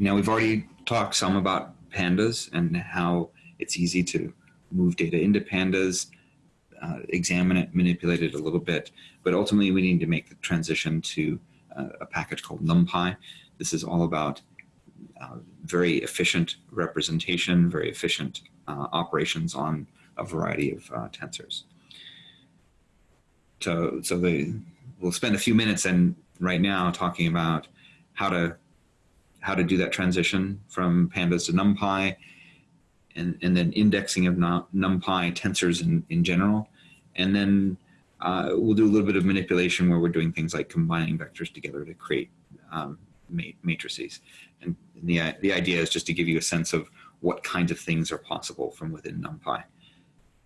now we've already talked some about pandas and how it's easy to move data into pandas, uh, examine it, manipulate it a little bit, but ultimately we need to make the transition to uh, a package called NumPy. This is all about uh, very efficient representation, very efficient uh, operations on a variety of uh, tensors. So, so we'll spend a few minutes and right now talking about how to how to do that transition from pandas to numpy and, and then indexing of numpy tensors in, in general and then uh, we'll do a little bit of manipulation where we're doing things like combining vectors together to create um, matrices. And the, the idea is just to give you a sense of what kinds of things are possible from within NumPy.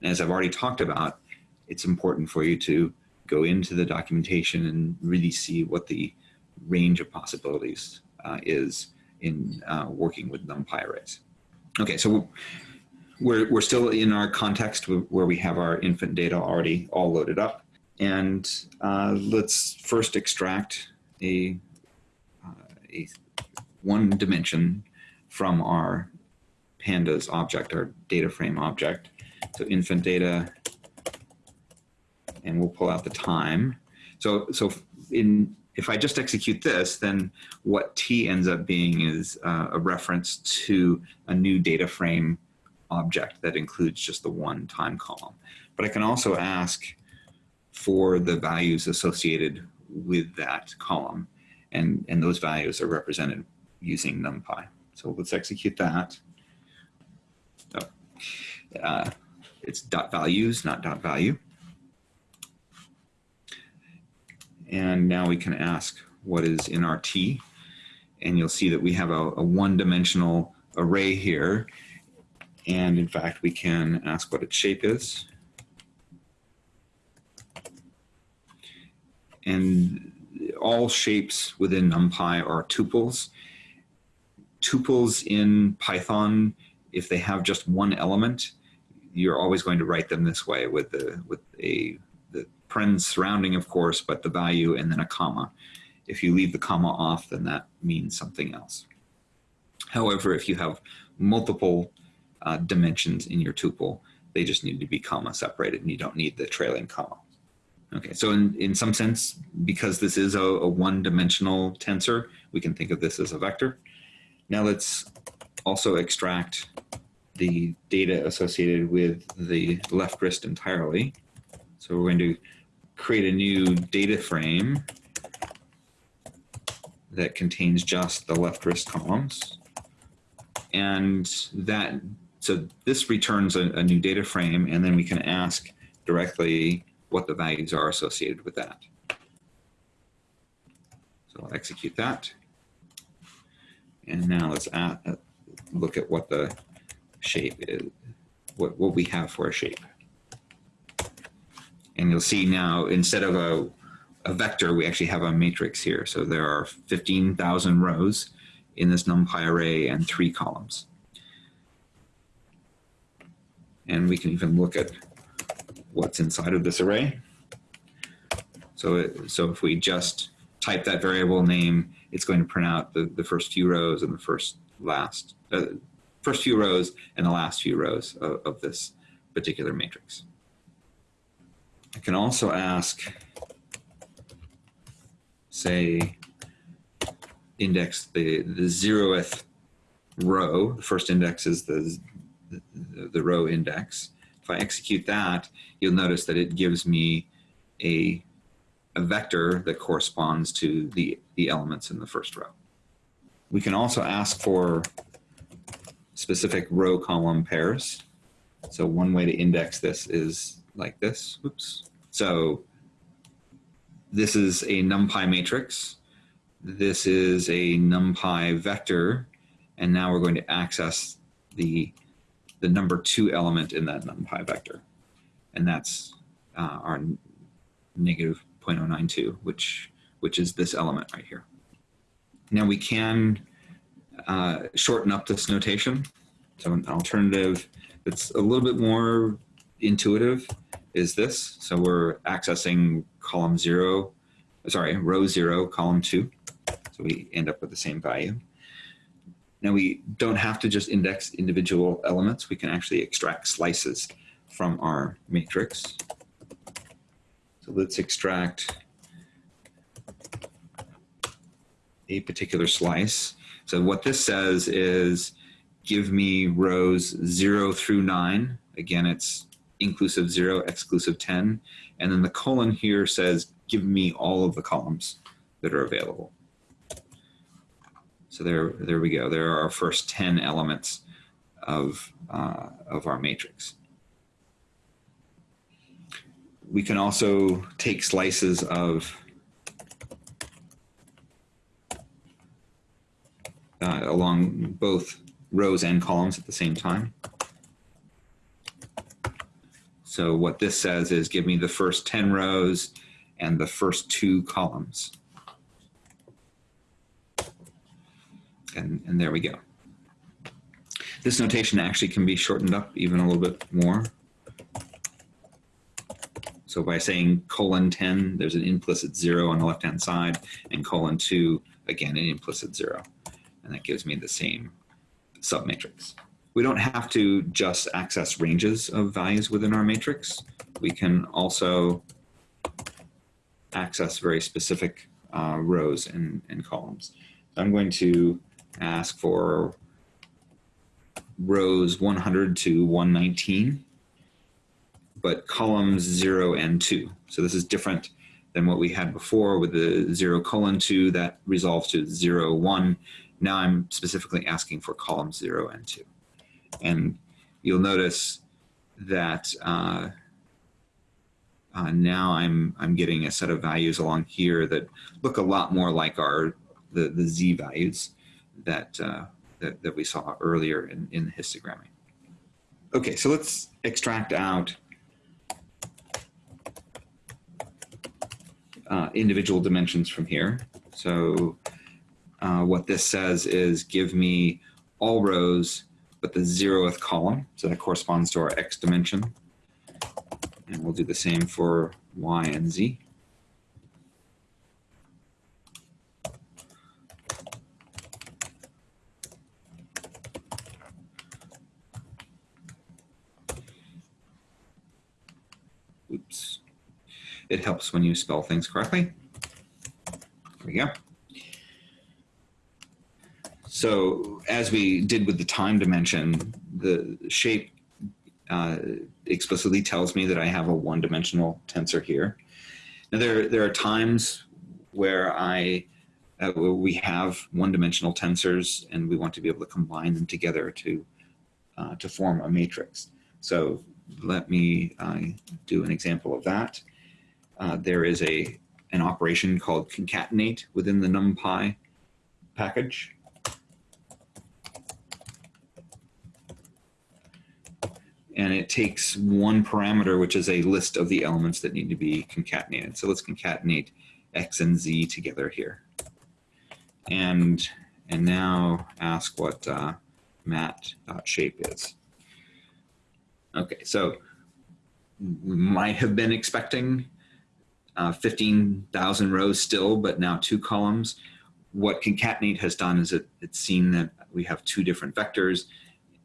And as I've already talked about, it's important for you to go into the documentation and really see what the range of possibilities is in uh, working with NumPy arrays. Okay, so we're, we're still in our context where we have our infant data already all loaded up. And uh, let's first extract a, uh, a one dimension from our pandas object, our data frame object. So infant data, and we'll pull out the time. So, so in, if I just execute this, then what t ends up being is uh, a reference to a new data frame object that includes just the one time column. But I can also ask for the values associated with that column. And, and those values are represented using NumPy. So let's execute that. Oh, uh, it's dot values, not dot value. And now we can ask what is in our T. And you'll see that we have a, a one-dimensional array here. And in fact, we can ask what its shape is. And all shapes within NumPy are tuples. Tuples in Python, if they have just one element, you're always going to write them this way with the with a the paren surrounding, of course, but the value and then a comma. If you leave the comma off, then that means something else. However, if you have multiple uh, dimensions in your tuple. They just need to be comma separated and you don't need the trailing comma. Okay, so in, in some sense, because this is a, a one-dimensional tensor, we can think of this as a vector. Now let's also extract the data associated with the left wrist entirely. So we're going to create a new data frame that contains just the left wrist columns. And that so this returns a, a new data frame, and then we can ask directly what the values are associated with that. So I'll execute that. And now let's add, look at what the shape is, what, what we have for a shape. And you'll see now, instead of a, a vector, we actually have a matrix here. So there are 15,000 rows in this NumPy array and three columns. And we can even look at what's inside of this array. So, it, so if we just type that variable name, it's going to print out the, the first few rows and the first last, uh, first few rows and the last few rows of, of this particular matrix. I can also ask, say, index the, the zeroth row. The first index is the the, the row index. If I execute that, you'll notice that it gives me a, a vector that corresponds to the, the elements in the first row. We can also ask for specific row column pairs. So one way to index this is like this. Oops. So this is a NumPy matrix. This is a NumPy vector. And now we're going to access the the number two element in that NumPy vector. And that's uh, our negative 0.092, which, which is this element right here. Now we can uh, shorten up this notation. So an alternative that's a little bit more intuitive is this. So we're accessing column zero, sorry, row zero, column two. So we end up with the same value. Now we don't have to just index individual elements. We can actually extract slices from our matrix. So let's extract a particular slice. So what this says is give me rows zero through nine. Again, it's inclusive zero, exclusive 10. And then the colon here says give me all of the columns that are available. So there, there we go. There are our first 10 elements of, uh, of our matrix. We can also take slices of uh, along both rows and columns at the same time. So what this says is give me the first 10 rows and the first two columns. And, and there we go. This notation actually can be shortened up even a little bit more. So by saying colon 10, there's an implicit zero on the left-hand side, and colon two, again, an implicit zero. And that gives me the same submatrix. We don't have to just access ranges of values within our matrix. We can also access very specific uh, rows and, and columns. I'm going to ask for rows 100 to 119, but columns 0 and 2. So this is different than what we had before with the 0 colon 2 that resolves to 0, 1. Now I'm specifically asking for columns 0 and 2. And you'll notice that uh, uh, now I'm, I'm getting a set of values along here that look a lot more like our the, the z values that, uh, that, that we saw earlier in, in histogramming. Okay, so let's extract out uh, individual dimensions from here. So uh, what this says is give me all rows but the zeroth column. So that corresponds to our x dimension. And we'll do the same for y and z. Oops. It helps when you spell things correctly. There we go. So as we did with the time dimension, the shape uh, explicitly tells me that I have a one-dimensional tensor here. Now there, there are times where I uh, where we have one-dimensional tensors and we want to be able to combine them together to uh, to form a matrix. So let me uh, do an example of that. Uh, there is a an operation called concatenate within the NumPy package. And it takes one parameter, which is a list of the elements that need to be concatenated. So let's concatenate x and z together here. And, and now ask what uh, mat.shape is. Okay, so we might have been expecting uh, 15,000 rows still, but now two columns. What concatenate has done is it, it's seen that we have two different vectors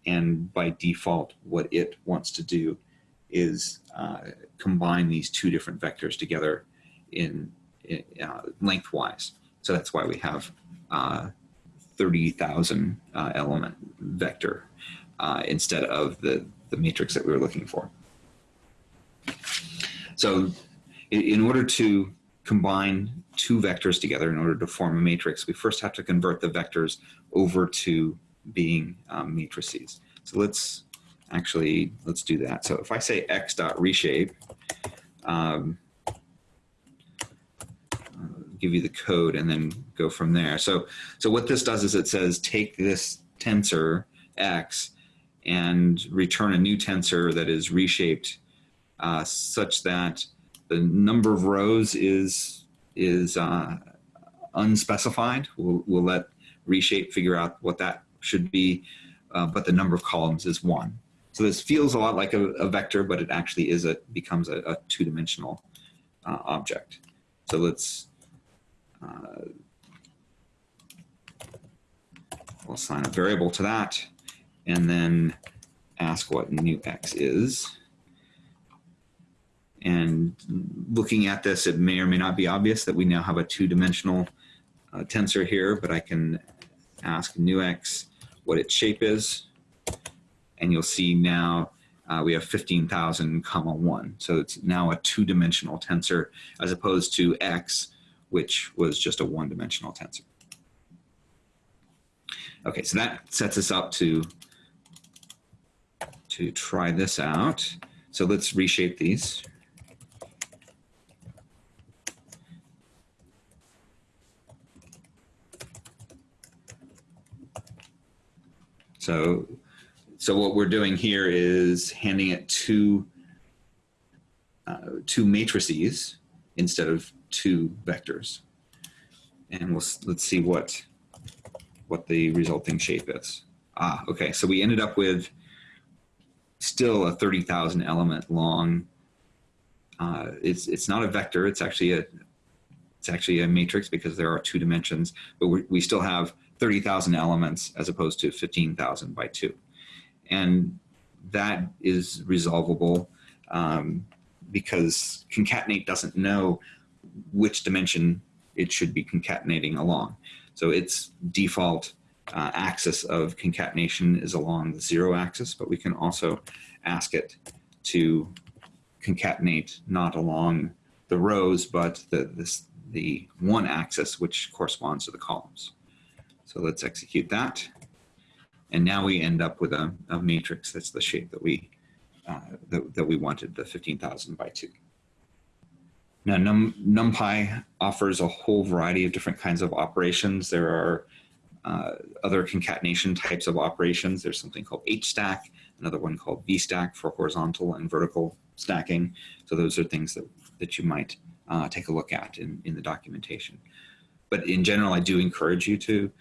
and by default, what it wants to do is uh, combine these two different vectors together in, in uh, lengthwise. So that's why we have uh, 30,000 uh, element vector uh, instead of the, the matrix that we were looking for. So in, in order to combine two vectors together in order to form a matrix, we first have to convert the vectors over to being um, matrices. So let's actually, let's do that. So if I say x dot reshape, um, give you the code and then go from there. So, so what this does is it says take this tensor x and return a new tensor that is reshaped uh, such that the number of rows is is uh, unspecified. We'll, we'll let reshape figure out what that should be, uh, but the number of columns is one. So this feels a lot like a, a vector, but it actually is a becomes a, a two-dimensional uh, object. So let's uh, we'll assign a variable to that and then ask what new x is. And looking at this, it may or may not be obvious that we now have a two-dimensional uh, tensor here, but I can ask new x what its shape is. And you'll see now uh, we have 15,000 comma one. So it's now a two-dimensional tensor as opposed to x, which was just a one-dimensional tensor. Okay, so that sets us up to, to try this out. So let's reshape these. So, so what we're doing here is handing it two, uh, two matrices instead of two vectors. And we'll, let's see what, what the resulting shape is. Ah, okay, so we ended up with still a 30,000 element long. Uh, it's, it's not a vector, it's actually a, it's actually a matrix because there are two dimensions, but we, we still have 30,000 elements as opposed to 15,000 by two. And that is resolvable um, because concatenate doesn't know which dimension it should be concatenating along. So its default uh, axis of concatenation is along the zero axis, but we can also ask it to concatenate not along the rows, but the, this, the one axis, which corresponds to the columns. So let's execute that. And now we end up with a, a matrix that's the shape that we, uh, that, that we wanted, the 15,000 by 2. Now, Num, NumPy offers a whole variety of different kinds of operations. There are uh, other concatenation types of operations. There's something called HStack, another one called VStack for horizontal and vertical stacking. So those are things that, that you might uh, take a look at in, in the documentation. But in general, I do encourage you to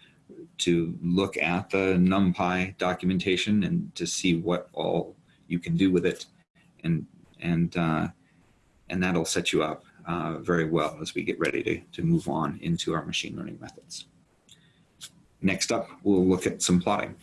to look at the NumPy documentation and to see what all you can do with it, and and uh, and that'll set you up uh, very well as we get ready to to move on into our machine learning methods. Next up, we'll look at some plotting.